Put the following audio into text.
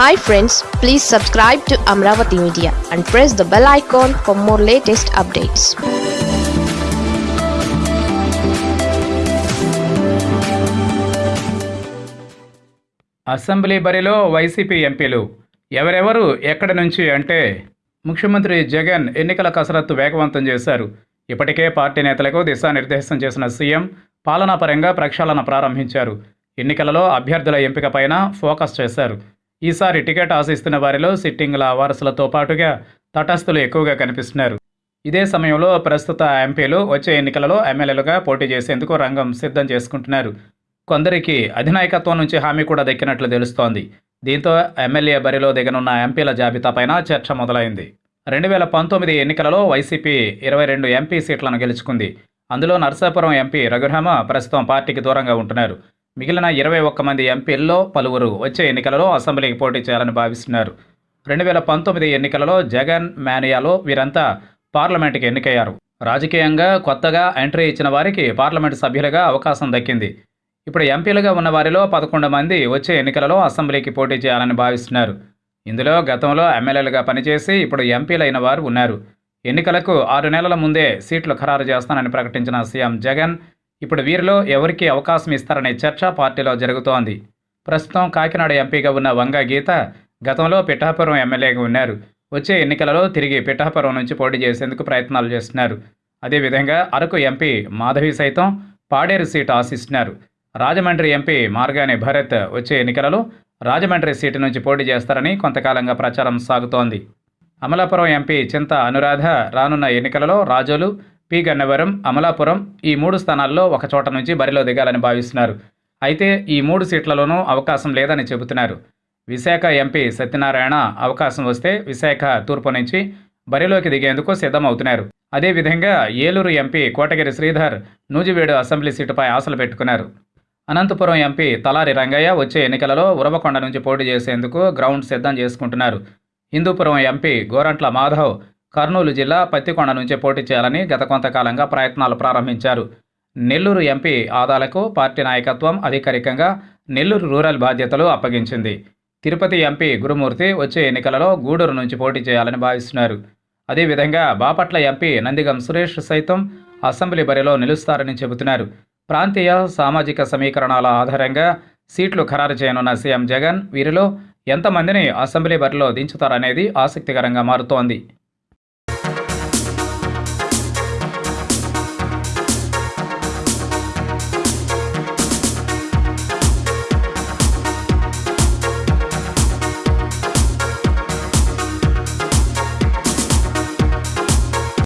Hi friends please subscribe to Amaravati media and press the bell icon for more latest updates assembly బరిలో వైసీపీ ఎంపీలు ఎవరెవరు ఎక్కడి నుంచి అంటే ముఖ్యమంత్రి జగన్ ఎన్నికల కసరత్తు వేగవంతం చేశారు. ఇప్పటికే పార్టీ నేతలకు దిశానిర్దేశం చేసిన సీఎం పాలనాపరంగా ప్రక్షాళన ప్రారంభించారు. ఎన్నికలలో అభ్యర్థుల ఎంపికపైన ఫోకస్ చేశారు. ఈసారి టికెట్ ఆశిస్తున్న వారిలో సిట్టింగ్ల వారసులతో పాటుగా తటస్థులు ఎక్కువగా కనిపిస్తున్నారు. ఇదే సమయంలో ప్రస్తుత ఎంపీలు వచ్చే ఎన్నికలలో ఎమ్మెల్యేలుగా పోటీ చేసేందుకు రంగం సిద్ధం చేసుకుంటున్నారు. కొందరికి అధినాయకత్వం నుంచి హామీ కూడా దక్కినట్లు తెలుస్తోంది. దీంతో ఎమ్మెల్యే బరిలో దిగనున్న ఎంపీల జాబితాపైన చర్చ మొదలైంది. రెండు వేల పంతొమ్మిది ఎన్నికలలో వైసీపీ ఇరవై రెండు ఎంపీ సీట్లను గెలుచుకుంది. అందులో నర్సాపురం ఎంపీ రఘురామ ప్రస్తుతం పార్టీకి దూరంగా ఉంటున్నారు. మిగిలిన ఇరవై ఒక్క మంది ఎంపీల్లో పలువురు వచ్చే ఎన్నికలలో అసెంబ్లీకి పోటీ చేయాలని భావిస్తున్నారు. రెండు వేల పంతొమ్మిది ఎన్నికలలో జగన్ మేనియాలో వీరంతా పార్లమెంటుకి ఎన్నికయ్యారు. రాజకీయంగా కొత్తగా ఎంట్రీ ఇచ్చిన వారికి పార్లమెంటు సభ్యులుగా అవకాశం దక్కింది. ఇప్పుడు ఎంపీలుగా ఉన్న వారిలో పదకొండు మంది వచ్చే ఎన్నికలలో అసెంబ్లీకి పోటీ చేయాలని భావిస్తున్నారు. ఇందులో గతంలో ఎమ్మెల్యేలుగా పనిచేసి ఇప్పుడు ఎంపీలైన వారు ఉన్నారు. ఎన్నికలకు ఆరు నెలల ముందే సీట్లు ఖరారు చేస్తానని ప్రకటించిన సీఎం జగన్ ఇప్పుడు వీరిలో ఎవరికి అవకాశం ఇస్తారనే చర్చ పార్టీలో జరుగుతోంది. ప్రస్తుతం కాకినాడ ఎంపీగా ఉన్న వంగ గీత గతంలో పిఠాపురం ఎమ్మెల్యేగా ఉన్నారు. వచ్చే ఎన్నికలలో తిరిగి పిఠాపురం నుంచి పోటీ చేసేందుకు ప్రయత్నాలు చేస్తున్నారు. అదేవిధంగా అరకు ఎంపీ మాధవి సైతం పాడేరు సీటు ఆశిస్తున్నారు. రాజమండ్రి ఎంపీ మార్గాని భరత్ వచ్చే ఎన్నికలలో రాజమండ్రి సీటు నుంచి పోటీ చేస్తారని కొంతకాలంగా ప్రచారం సాగుతోంది. అమలాపురం ఎంపీ చింత అనురాధ రానున్న ఎన్నికలలో రాజోలు పి గన్నవరం అమలాపురం ఈ మూడు స్థానాల్లో ఒక చోట నుంచి బరిలో దిగాలని భావిస్తున్నారు. అయితే ఈ మూడు సీట్లలోనూ అవకాశం లేదని చెబుతున్నారు. విశాఖ ఎంపీ సత్యనారాయణ అవకాశం వస్తే విశాఖ తూర్పు నుంచి బరిలోకి దిగేందుకు సిద్ధమవుతున్నారు. అదేవిధంగా ఏలూరు ఎంపీ కోటగిరి శ్రీధర్ నూజివీడు అసెంబ్లీ సీటుపై ఆశలు పెట్టుకున్నారు. అనంతపురం ఎంపీ తలారి రంగయ్య వచ్చే ఎన్నికలలో ఉరవకొండ నుంచి పోటీ చేసేందుకు గ్రౌండ్ సిద్ధం చేసుకుంటున్నారు. హిందూపురం ఎంపీ గోరంట్ల మాధవ్ కర్నూలు జిల్లా పత్తికొండ నుంచి పోటీ చేయాలని గత కొంతకాలంగా ప్రయత్నాలు ప్రారంభించారు. నెల్లూరు ఎంపీ ఆదాలకు పార్టీ నాయకత్వం అధికారికంగా నెల్లూరు రూరల్ బాధ్యతలు అప్పగించింది. తిరుపతి ఎంపీ గురుమూర్తి వచ్చే ఎన్నికలలో గూడూరు నుంచి పోటీ చేయాలని భావిస్తున్నారు. అదేవిధంగా బాపట్ల ఎంపీ నందిగం సురేష్ సైతం అసెంబ్లీ బరిలో నిలుస్తారని చెబుతున్నారు. ప్రాంతీయ సామాజిక సమీకరణాల ఆధారంగా సీట్లు ఖరారు చేయనున్న సీఎం జగన్ వీరిలో ఎంతమందిని అసెంబ్లీ బరిలో దించుతారనేది ఆసక్తికరంగా మారుతోంది.